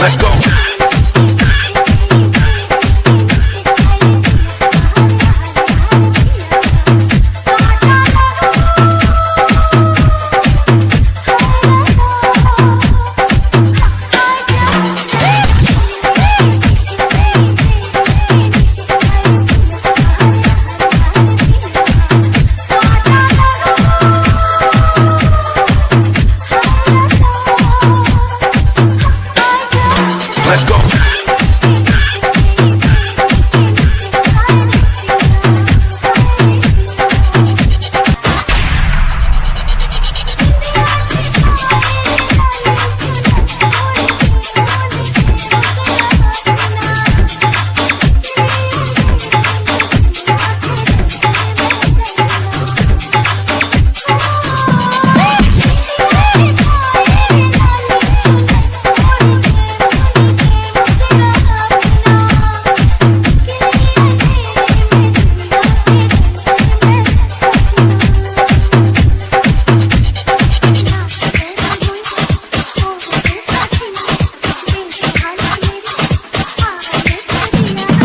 Let's go.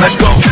Let's go.